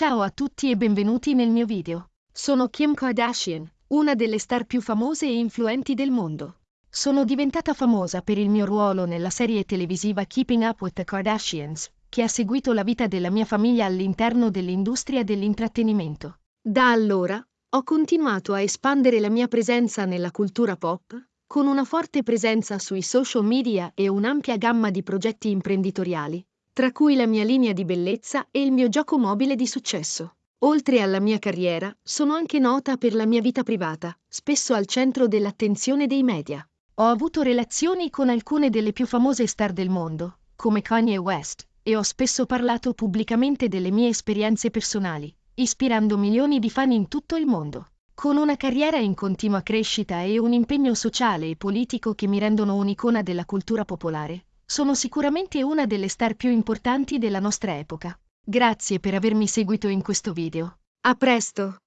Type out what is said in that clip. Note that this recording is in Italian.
Ciao a tutti e benvenuti nel mio video. Sono Kim Kardashian, una delle star più famose e influenti del mondo. Sono diventata famosa per il mio ruolo nella serie televisiva Keeping Up with the Kardashians, che ha seguito la vita della mia famiglia all'interno dell'industria dell'intrattenimento. Da allora, ho continuato a espandere la mia presenza nella cultura pop, con una forte presenza sui social media e un'ampia gamma di progetti imprenditoriali, tra cui la mia linea di bellezza e il mio gioco mobile di successo. Oltre alla mia carriera, sono anche nota per la mia vita privata, spesso al centro dell'attenzione dei media. Ho avuto relazioni con alcune delle più famose star del mondo, come Kanye West, e ho spesso parlato pubblicamente delle mie esperienze personali, ispirando milioni di fan in tutto il mondo. Con una carriera in continua crescita e un impegno sociale e politico che mi rendono un'icona della cultura popolare, sono sicuramente una delle star più importanti della nostra epoca. Grazie per avermi seguito in questo video. A presto!